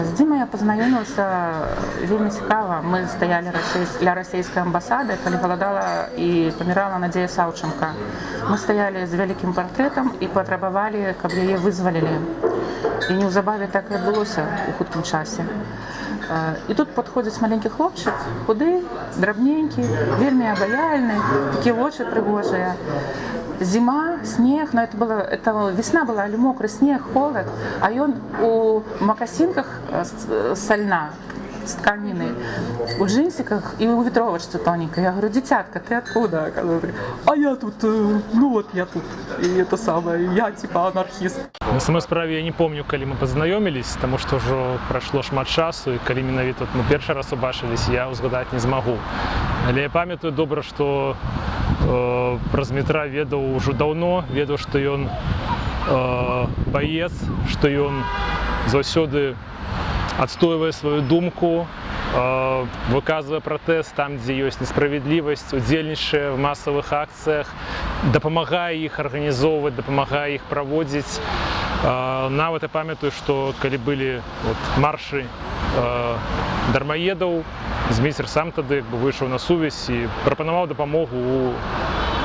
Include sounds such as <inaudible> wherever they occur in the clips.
А, З Дімай я пазнаёмілася вельмі цікава. Мы стаялі расейс- ля расійскай амбасады, калі галадала і памірала Надзея Саўченка. Мы стаялі з вялікім партрэтам і патрабавалі, каб яе вызвалілі. І неўзабаве так і адбылося у хуткім часе. А, І тут падходзіць маленькі хлопчык, худы, драбненькі, вельмі абаяльны, такія вочы прыгожыя. Зима, снег, но это было, это весна была, или мокрый снег, холод, а он у макасинках э, с- э, со льна, с тканины, у джинсиках и у ветровочки тоненькой. Я говорю, детятка, ты откуда? Она говорит, А я тут, э, ну вот я тут, и это самое, я типа анархист. На самой справе я не помню, калі мы пазнаёмілись, таму што ўжо прайшло шмат часу і калі менавіта мы першы раз убачылись, я ўзгадаць не змагу. Але я памятаю добра, што э, праз метра ведаў ужо даўно, ведаў, што ён э, баец, што ён заўсёды адстойвае сваю думку, э, выказвае пратэст там, дзе ёсць несправядлівасць, удзельнічае в масавых акцыях, дапамагае іх арганізоўваць, дапамагае іх праводзіць. Э, Нават я памятаю, што калі былі от, маршы э, дармаедаў, змейцер сам тады як бы выйшаў на сувязь і прапанаваў дапамогу у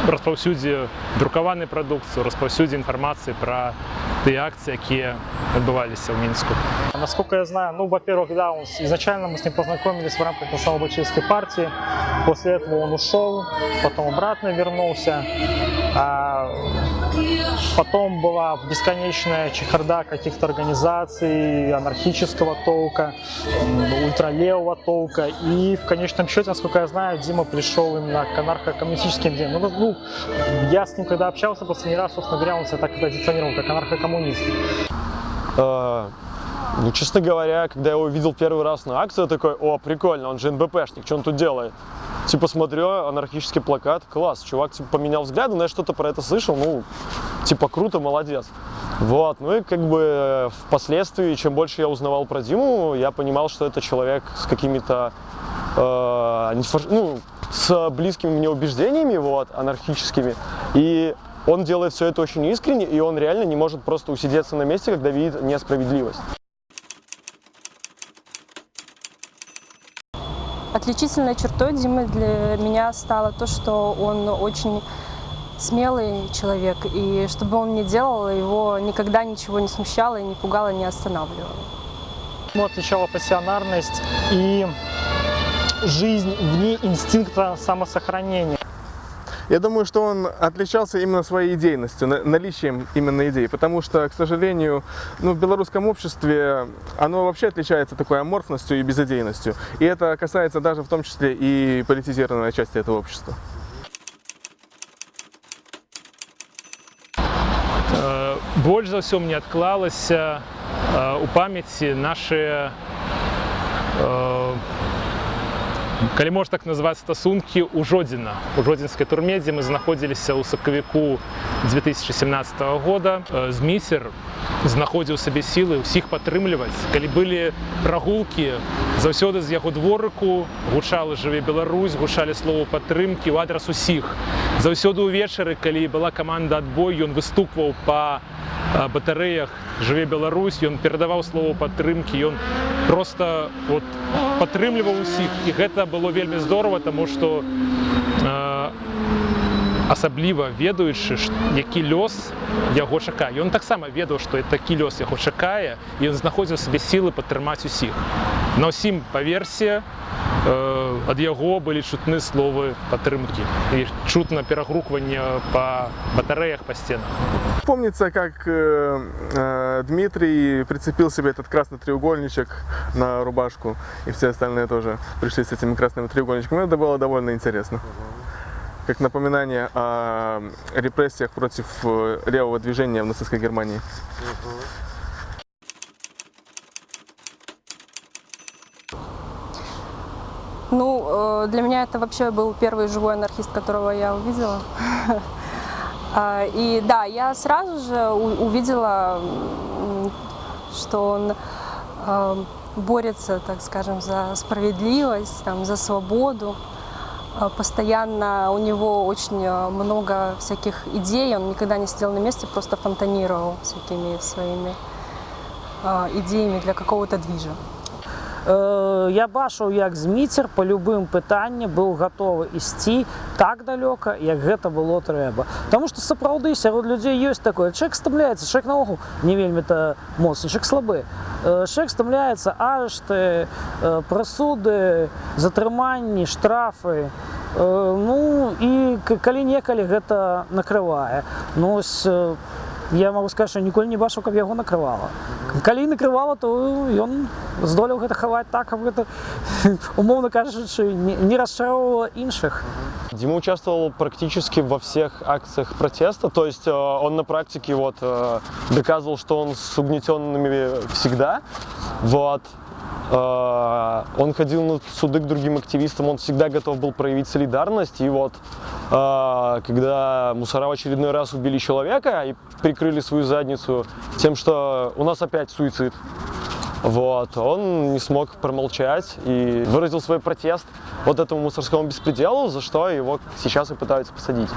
распаўсюдзе друкаванай прадукцыі, распаўсюдзе інфармацыі пра тыя акцыі, якія адбываліся ў мінску. Насколько я знаю, ну, во-первых, да, он, с- изначально мы с ним познакомились в рамках национал-бачевской партии. После этого он ушел, потом обратно вернулся. А потом была бесконечная чехарда каких-то организаций анархического толка, ультралевого толка. И в конечном счете, насколько я знаю, Дима пришел именно к анархо-коммунистическим идеям. Ну, ну, я с ним когда общался последний раз, собственно говоря, он себя так и позиционировал, как анархо-коммунист. Э, Ну, честно говоря, когда я его увидел первый раз на акции, я такой, о, прикольно, он же НБПшник, что он тут делает? Типа смотрю, анархический плакат, класс, чувак типа поменял взгляды, но я что-то про это слышал, ну, типа круто, молодец. Вот, ну и как бы впоследствии, чем больше я узнавал про Диму, я понимал, что это человек с какими-то, э, ну, с близкими мне убеждениями, вот, анархическими, и он делает все это очень искренне, и он реально не может просто усидеться на месте, когда видит несправедливость. Отличительной чертой Димы для меня стало то, что он очень смелый человек, и что бы он ни делал, его никогда ничего не смущало, и не пугало, не останавливало. Ему отличала пассионарность и жизнь вне инстинкта самосохранения. Я думаю, что он отличался именно своей идейностью, на- наличием именно идей, потому что, к сожалению, ну, в белорусском обществе оно вообще отличается такой аморфностью и безидейностью. И это касается даже в том числе и политизированной части этого общества. Э, Больш за ўсё мне адклалася э, у памяці нашы э, калі можна так назваць стасункі ў жодзіна у жодзінскай турме дзе мы знаходзіліся ў сакавіку 2017 года Э, зміцер знаходзіў сабе сілы ўсіх падтрымліваць калі былі прагулкі заўсёды з яго дворыку гучала жыве Беларусь гучалі словы падтрымкі ў адрас усіх заўсёды ўвечары калі была каманда адбой ён выступваў па а, батарэях жыве Беларусь ён перадаваў слово падтрымкі ён просто вот падтрымліваў усіх і гэта было вельмі здорово тому что э, асабліва ведаючы ш- які лёс яго чакае ён таксама ведаў што такі лёс яго чакае і ён знаходзіў сабе сілы падтрымаць усіх на ўсім паверсе э, ад яго былі чутны словы падтрымкі і чутна перагрукванне па батарэях па стенах Помнится, как э, э, Дмитрий прицепил себе этот красный треугольничек на рубашку, и все остальные тоже пришли с этими красными треугольничками. Это было довольно интересно. Как напоминание о репрессиях против э, левого движения в нацистской Германии. Ну, э, для меня это вообще был первый живой анархист, которого я увидела. <laughs> А, И да, я сразу же увидела, что он э, борется, так скажем, за справедливость, там, за свободу. А, Постоянно у него очень э, много всяких идей, он никогда не сидел на месте, просто фонтанировал всякими своими э, идеями для какого-то движа? Е, Я бачив, як Зміцер по любым пытанням быў гатовы ісці так далёка, як гэта было трэба. Таму што сапраўды сярод людзей ёсць такое. Чалавек стамляецца, чалавек наогул не вельмі-то моцны, чалавек слабы. Э, Чалавек стамляецца арышты, э, прысуды, затрыманні, штрафы. Э, Ну і калі-некалі гэта накрывае. Ну, ось, э, я могу сказаць, што ніколі не бачыў, каб яго накрывала. Калі накрывала, то ён здолеў гэта хаваць так, каб гэта <laughs> умоўна кажучы не, не расчароўвала іншых. Дима участвовал практически во всех акциях протеста, то есть э, он на практике вот э, доказывал, что он с угнетенными всегда, вот. Э, Он ходил на суды к другим активистам, он всегда готов был проявить солидарность. И вот, э, когда мусора в очередной раз убили человека и прикрыли свою задницу тем, что у нас опять суицид, вот, он не смог промолчать и выразил свой протест вот этому мусорскому беспределу, за что его сейчас и пытаются посадить.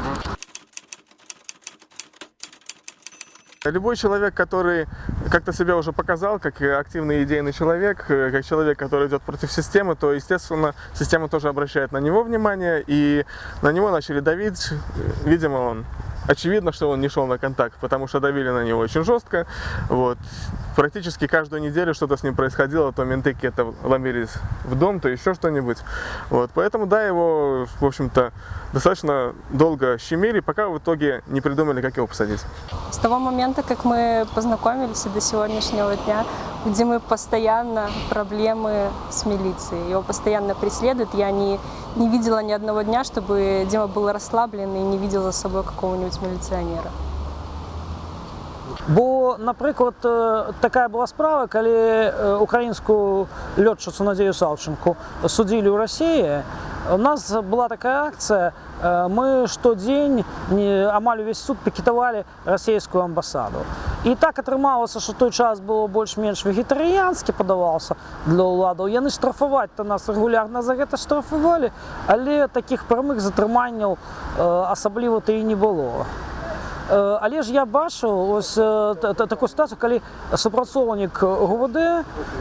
Любой человек, который как-то себя уже показал, как активный идейный человек, э, как человек, который идет против системы, то, естественно, система тоже обращает на него внимание, и на него начали давить. Видимо, он очевидно, что он не шел на контакт, потому что давили на него очень жестко. Вот. Практически каждую неделю что-то с ним происходило, то менты какие-то ломились в дом, то еще что-нибудь. Вот. Поэтому, да, его, в общем-то, достаточно долго щемили, пока в итоге не придумали, как его посадить. С того момента, как мы познакомились и до сегодняшнего дня, где мы постоянно проблемы с милицией. Его постоянно преследуют. Я не, не видела ни одного дня, чтобы Дима был расслаблен и не видел за собой какого-нибудь милиционера. Бо, наприклад, е, така була справа, коли е, українську льотчицю Надію Савченко судили у Росії. У нас була така акція, е, ми щодень не- амаль увесь суд пікетували російську амбасаду. І так атрымалася, што той час было больш-менш вегетарыянскі падаваўся для ўладаў. Яны штрафаваць-то нас рэгулярна за гэта штрафавалі, але такіх прамых затрыманняў асабліва то і не было. Але ж я бачыў ось такую сітуацыю, калі супрацоўнік ГУВД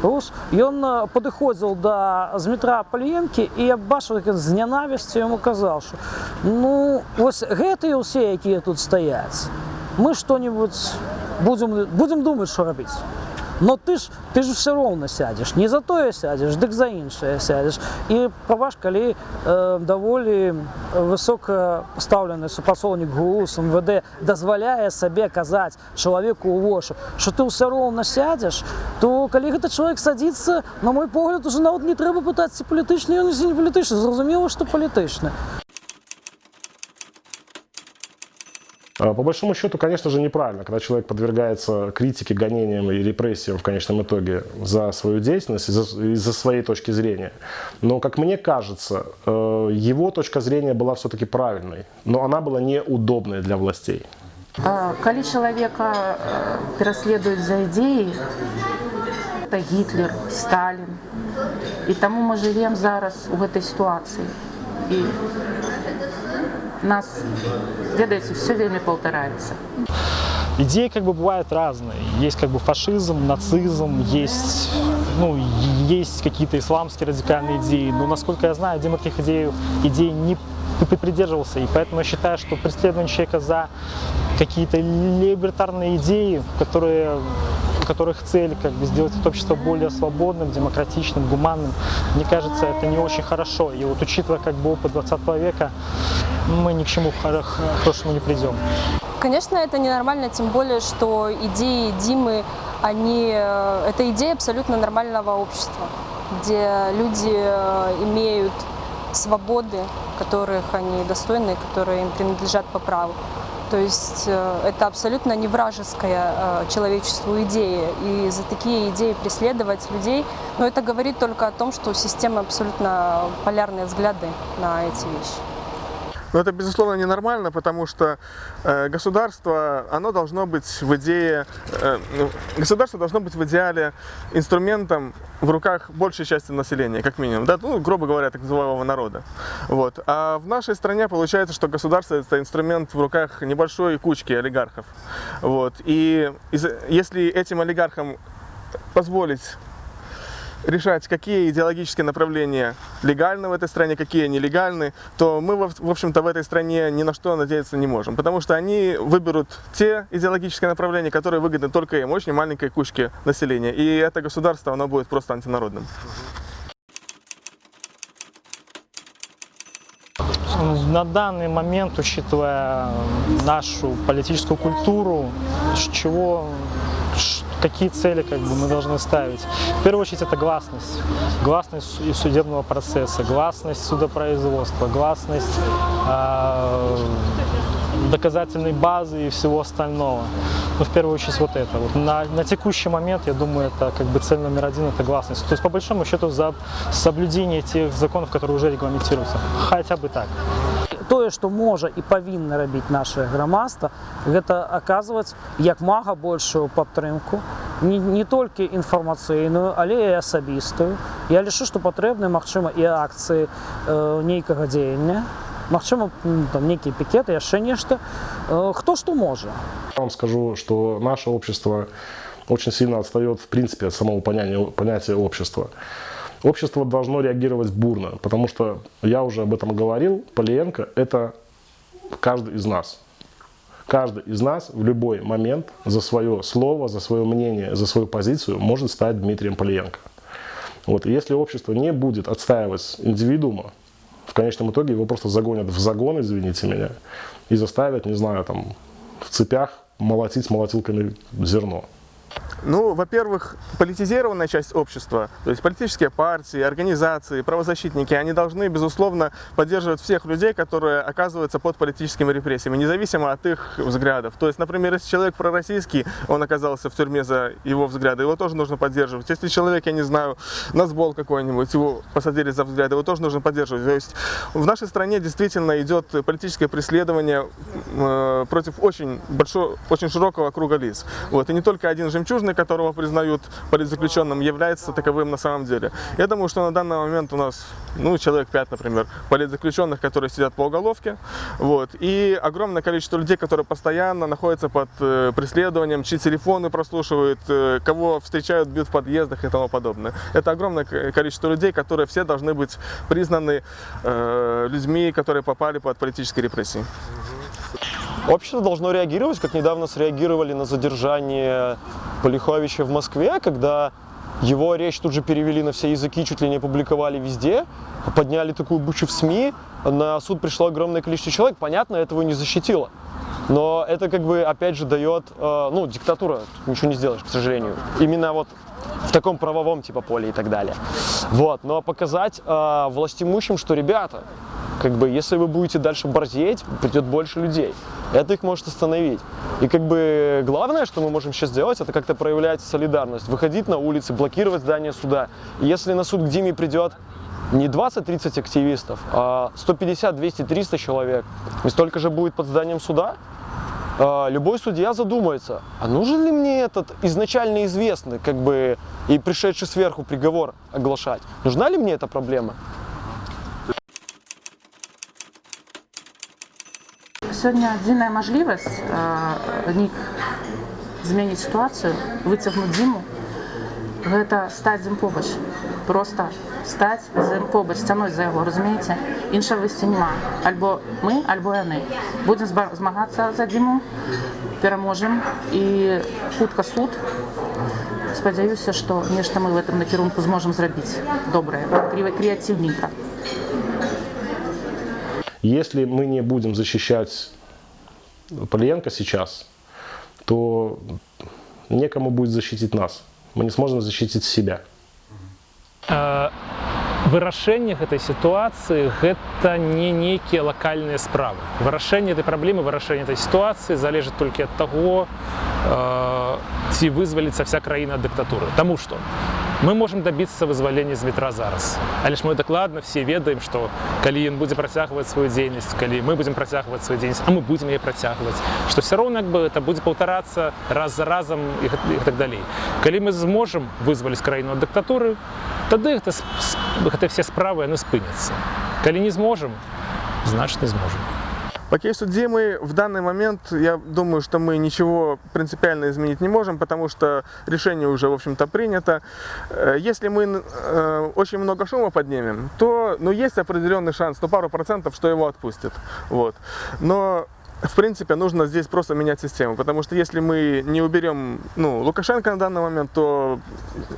Рус ён падыходзіл да зметра пальенкі і я бачыў як з нянавісцю яму казаў, што ну вось гэтыя ўсе, якія тут стаяць, мы што-небудзь будемо, будемо думати, що робити. Но ти ж ти ж все равно сядеш. Не за тое сядеш, дык за іншае сядеш. І пробач, калі е, даволі высока пастаўлены супрацоўнік ГУ з МВД дазваляе сабе казаць чалавеку ў вошы, што ты ўсё роўна сядзеш, то калі гэты чалавек садзіцца, на мой погляд, уже нават не трэба пытаць ці палітычны ён ці не палітычны, зразумела, што палітычны. По большому счету, конечно же, неправильно, когда человек подвергается критике, гонениям и репрессиям в конечном итоге за свою деятельность, из-за из-за своей точки зрения. Но, как мне кажется, э, его точка зрения была все-таки правильной, но она была неудобной для властей. А, Калі чалавека э, пераследуюць за ідзеі, это Гітлер, Сталін. І таму мы жывем зараз у гэтай сітуацыі. І нас, ведаеце, все вельмі паўтараецца. Идеи как бы бывают разные. Есть как бы фашизм, нацизм, есть, ну, есть какие-то исламские радикальные идеи. Но, насколько я знаю, Дима таких идей, идей не придерживался. И поэтому я считаю, что преследование человека за какие-то либертарные идеи, которые которых цель как бы сделать это общество более свободным, демократичным, гуманным, мне кажется, это не очень хорошо. И вот учитывая как бы опыт 20 века, мы ни к чему хоро- хорошему не придем. Конечно, это ненормально, тем более, что идеи Димы, они, э, это идея абсолютно нормального общества, где люди э, имеют свободы, которых они достойны, которые им принадлежат по праву. То есть э, это абсолютно не вражеская э, человечеству идея. И за такие идеи преследовать людей, но это говорит только о том, что у системы абсолютно полярные взгляды на эти вещи. Но это, безусловно, ненормально, потому что э, государство, оно должно быть в идее, э, ну, государство должно быть в идеале инструментом в руках большей части населения, как минимум, да, ну, грубо говоря, так называемого народа. Вот. А в нашей стране получается, что государство это инструмент в руках небольшой кучки олигархов. Вот. И из- если этим олигархам позволить решать, какие идеологические направления легальны в этой стране, какие нелегальны, то мы, в общем-то, в этой стране ни на что надеяться не можем. Потому что они выберут те идеологические направления, которые выгодны только им, очень маленькой кучке населения. И это государство, оно будет просто антинародным. На данный момент, учитывая нашу политическую культуру, с чего, какие цели как бы, мы должны ставить? В первую очередь это гласность. Гласность и судебного процесса, гласность судопроизводства, гласность э, доказательной базы и всего остального. Но в первую очередь вот это. Вот на, на текущий момент, я думаю, это как бы цель номер один, это гласность. То есть по большому счету за соблюдение тех законов, которые уже регламентируются. Хотя бы так Тое, што можа і павінна рабіць наше грамадства, гэта аказваць як мага большую падтрымку, не, не толькі інфармацыйную, але і асабістую. Я лічу, што патрэбны, магчыма, і акцыі э, нейкага дзеяння. Магчыма, м, там нейкія пікеты, яшчэ нешта. Э, хто што можа. Я вам скажу, что наше общество очень сильно отстает в принципе от самого понятия, понятия общества. Общество должно реагировать бурно, потому что я уже об этом говорил, Полиенко – это каждый из нас. Каждый из нас в любой момент за свое слово, за свое мнение, за свою позицию может стать Дмитрием Полиенко. Вот. И если общество не будет отстаивать индивидуума, в конечном итоге его просто загонят в загон, извините меня, и заставят, не знаю, там, в цепях молотить молотилками зерно. Ну, во-первых, политизированная часть общества, то есть политические партии, организации, правозащитники, они должны, безусловно, поддерживать всех людей, которые оказываются под политическими репрессиями, независимо от их взглядов. То есть, например, если человек пророссийский, он оказался в тюрьме за его взгляды, его тоже нужно поддерживать. Если человек, я не знаю, назбол какой-нибудь, его посадили за взгляды, его тоже нужно поддерживать. То есть в нашей стране действительно идет политическое преследование э, против очень большого, очень широкого круга лиц. Вот. И не только один жемчужный, которого признают политзаключенным, является таковым на самом деле. Я думаю, что на данный момент у нас, ну, человек 5, например, политзаключенных, которые сидят по уголовке, вот, и огромное количество людей, которые постоянно находятся под э, преследованием, чьи телефоны прослушивают, э, кого встречают, бьют в подъездах и тому подобное. Это огромное количество людей, которые все должны быть признаны э, людьми, которые попали под политические репрессии. Общество должно реагировать, как недавно среагировали на задержание Полиховича в Москве, когда его речь тут же перевели на все языки, чуть ли не публиковали везде, подняли такую бучу в СМИ, на суд пришло огромное количество человек, понятно, этого не защитило. Но это как бы опять же дает, э, ну, диктатура, ничего не сделаешь, к сожалению. Именно вот в таком правовом типа поле и так далее. Вот, но показать э, властимущим, что ребята, как бы, если вы будете дальше борзеть, придет больше людей. Это их может остановить. И как бы главное, что мы можем сейчас сделать, это как-то проявлять солидарность, выходить на улицы, блокировать здание суда. И если на суд к Диме придет не 20-30 активистов, а 150, 200, 300 человек, и столько же будет под зданием суда, любой судья задумается, а нужен ли мне этот изначально известный, как бы, и пришедший сверху приговор оглашать? Нужна ли мне эта проблема? Сёння адзіная мажлівасць э, нік змяніць сітуацыю, выцягнуць зіму, гэта стаць з ім побач. Просто стаць з ім побач, сцяной за яго, разумееце? Іншага выйсця няма. Альбо мы, альбо яны. Будзем зба- змагацца за дзіму, пераможам і хутка суд. Спадзяюся, што нешта мы в этом накірунку зможам зрабіць добрае, крі- крэатыўненька. Если мы не будем защищать Полиенко сейчас, то некому будет защитить нас. Мы не сможем защитить себя. Э, вырашэнне гэтай сітуацыі гэта не нейкія лакальныя справы вырашэнне этой праблемы вырашэнне этой сітуацыі залежыць толькі ад таго э, ці вызваліцца вся краіна ад дыктатуры Таму што мы можемм дабіцца вызвалення з метра зараз але ж мы дакладна все ведаем што калі ён будзе працягваць сваю дзейнасць калі мы будзем працягваць сваю дзейнасць а мы будзем яе працягваць што все роўна як бы это будзе паўтарацца раз за разам і, гэт- і так далей калі мы зможам вызваліць краіну ад дыктатуры тады гэта, с- с- гэта все справы яны спыняцца калі не зможам значит не зможам По кейсу Димы в данный момент я думаю, что мы ничего принципиально изменить не можем, потому что решение уже, в общем-то, принято. Э, Если мы э, очень много шума поднимем, то ну, есть определенный шанс, ну пару процентов, что его отпустят. Вот. Но в принципе, нужно здесь просто менять систему, потому что если мы не уберем ну, Лукашенко на данный момент, то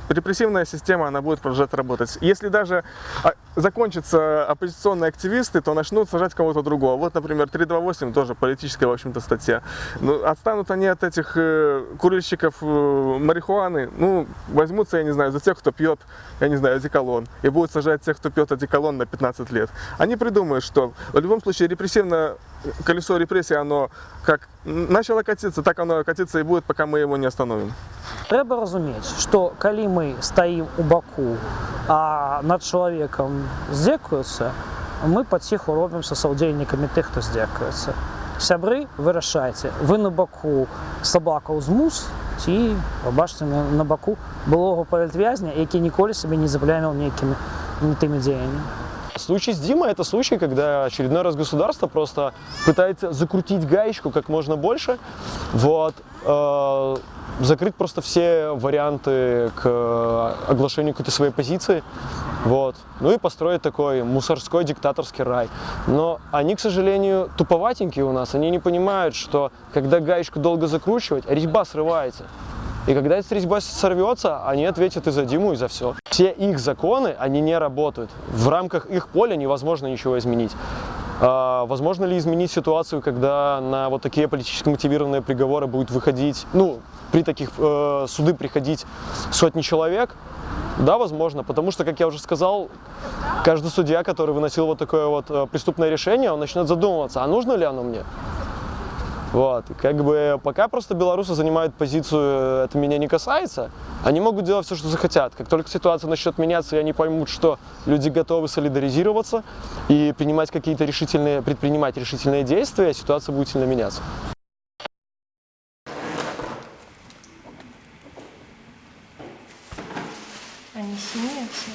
репрессивная система, она будет продолжать работать. Если даже а, закончатся оппозиционные активисты, то начнут сажать кого-то другого. Вот, например, 328, тоже политическая, в общем-то, статья. Ну, отстанут они от этих э, курильщиков э, марихуаны, ну, возьмутся, я не знаю, за тех, кто пьет, я не знаю, одеколон, и будут сажать тех, кто пьет одеколон на 15 лет. Они придумают, что в любом случае репрессивное колесо репрессий, оно как начало катиться, так оно катиться и будет, пока мы его не остановим. Трэба разумець, што калі мы стаім у баку, а над чалавекам здзекуюцца, мы паціху робімся саўдзельнікамі тых, хто здзекуецца. Сябры вырашайце, вы на баку сабакаў з мус ці пабачце на, на баку былога палітвязня, які ніколі сабе не запляміў нейкімі не тымі дзеяннямі. Случай с Димой – это случай, когда очередной раз государство просто пытается закрутить гаечку как можно больше, вот, э, закрыть просто все варианты к оглашению какой-то своей позиции, вот, ну и построить такой мусорской диктаторский рай. Но они, к сожалению, туповатенькие у нас, они не понимают, что когда гаечку долго закручивать, резьба срывается. И когда эта резьба сорвется, они ответят и за Диму, и за все. Все их законы, они не работают. В рамках их поля невозможно ничего изменить. А, возможно ли изменить ситуацию, когда на вот такие политически мотивированные приговоры будет выходить, ну, при таких э, суды приходить сотни человек? Да, возможно, потому что, как я уже сказал, каждый судья, который выносил вот такое вот э, преступное решение, он начнет задумываться, а нужно ли оно мне? Вот, как бы пока просто белорусы занимают позицию «это меня не касается», они могут делать все, что захотят. Как только ситуация начнет меняться, и они поймут, что люди готовы солидаризироваться и принимать какие-то решительные, предпринимать решительные действия, ситуация будет сильно меняться. Они смеются.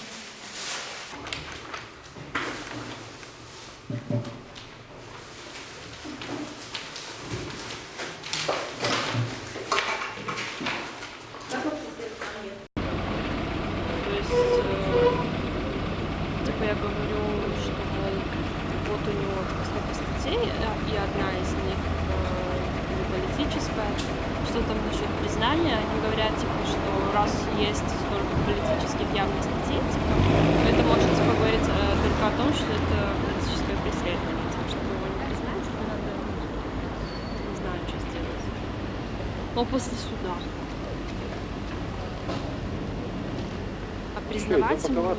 То есть, э, типа я говорю, что мол, вот у него столько статей, э, и одна из них э, не политическая, что там насчет признания, они говорят, типа, что раз есть столько политических явных статей, типа, то это может типа, говорить э, только о том, что это политическое преследование, типа, чтобы его не признать, типа, надо, не знаю, что сделать. Но после суда. А признавать ему...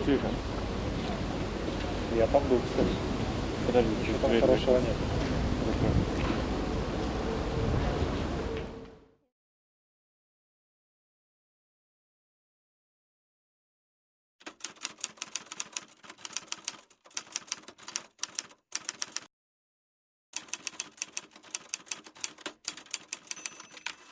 Я там был, кстати. Подожди, чего там хорошего нет?